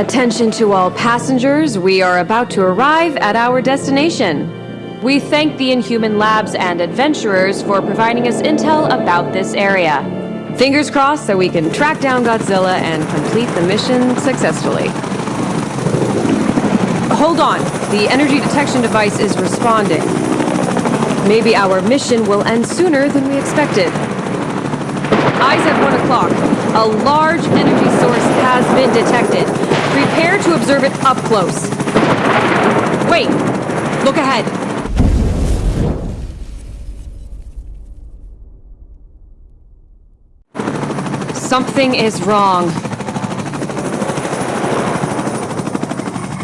Attention to all passengers, we are about to arrive at our destination. We thank the Inhuman Labs and adventurers for providing us intel about this area. Fingers crossed so we can track down Godzilla and complete the mission successfully. Hold on, the energy detection device is responding. Maybe our mission will end sooner than we expected. At 1 o'clock. A large energy source has been detected. Prepare to observe it up close. Wait! Look ahead. Something is wrong.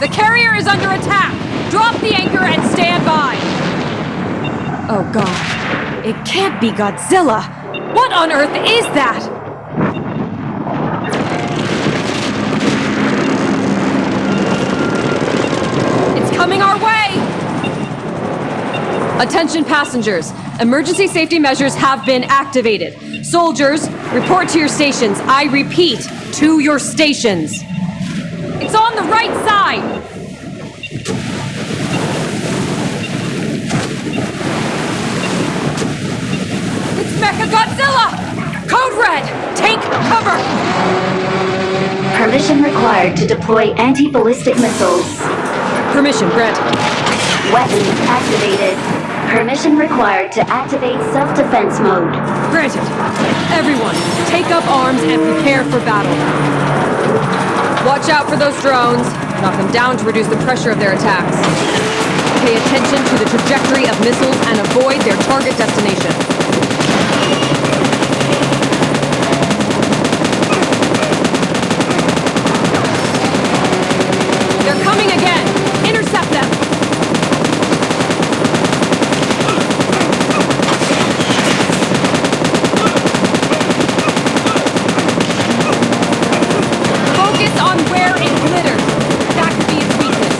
The carrier is under attack! Drop the anchor and stand by! Oh god. It can't be Godzilla! What on earth is that? It's coming our way! Attention passengers, emergency safety measures have been activated. Soldiers, report to your stations. I repeat, to your stations. It's on the right side! Cover! Permission required to deploy anti-ballistic missiles. Permission granted. Weapons activated. Permission required to activate self-defense mode. Granted. Everyone, take up arms and prepare for battle. Watch out for those drones. Knock them down to reduce the pressure of their attacks. Pay attention to the trajectory of missiles and avoid their target destination. They're coming again! Intercept them! Focus on where it glitters. That could be its weakness.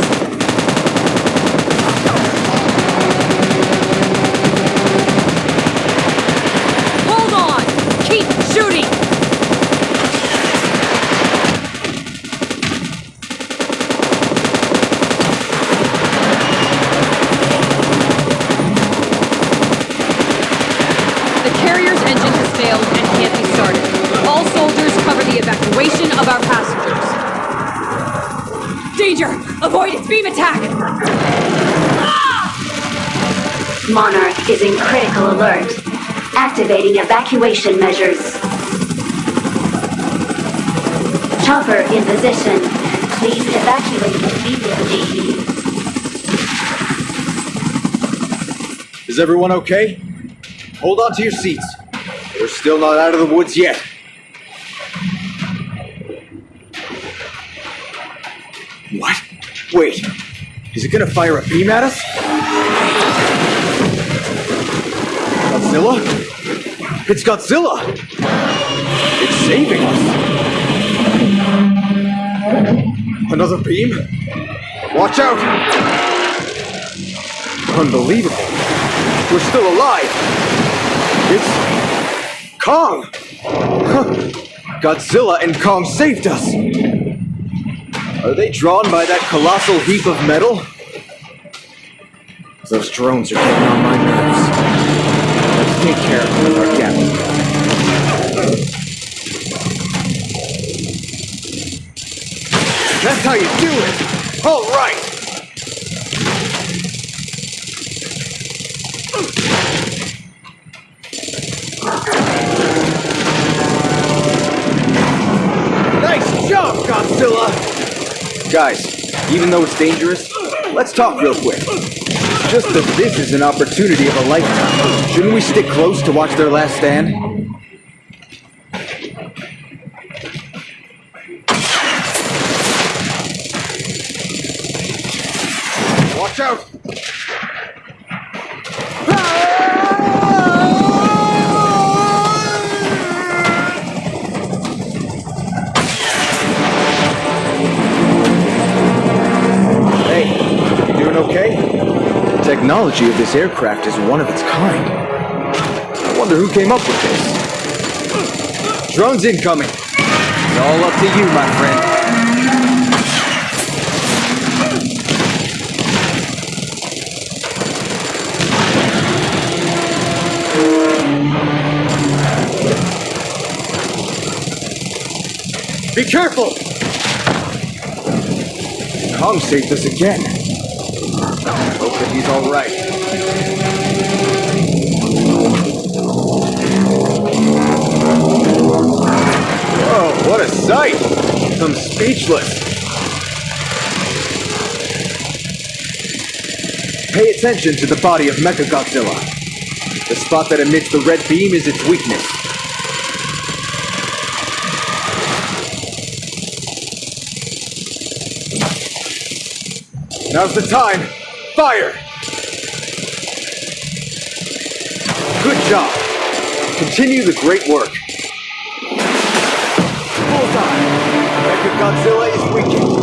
Hold on! Keep shooting! The carrier's engine has failed and can't be started. All soldiers cover the evacuation of our passengers. Danger! Avoid its beam attack! Monarch is in critical alert. Activating evacuation measures. Chopper in position. Please evacuate immediately. Is everyone okay? Hold on to your seats. We're still not out of the woods yet. What? Wait. Is it gonna fire a beam at us? Godzilla? It's Godzilla! It's saving us! Another beam? Watch out! Unbelievable. We're still alive! It's Kong! Godzilla and Kong saved us! Are they drawn by that colossal heap of metal? Those drones are getting on my nerves. Let's take care of them our. That's how you do it! All right! Godzilla! Guys, even though it's dangerous, let's talk real quick. Just that this is an opportunity of a lifetime. Shouldn't we stick close to watch their last stand? Watch out! technology of this aircraft is one of its kind. I wonder who came up with this. Drones incoming! It's all up to you, my friend. Be careful! Kong saved us again. Hope that he's alright. Whoa, what a sight! I'm speechless. Pay attention to the body of Mechagodzilla. The spot that emits the red beam is its weakness. Now's the time. Fire! Job. Continue the great work. Bullseye! Mechagodzilla is weakened.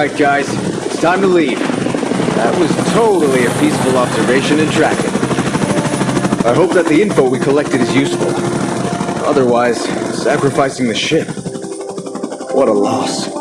Alright, guys, it's time to leave. That was totally a peaceful observation and tracking. I hope that the info we collected is useful. Otherwise, sacrificing the ship. What a loss.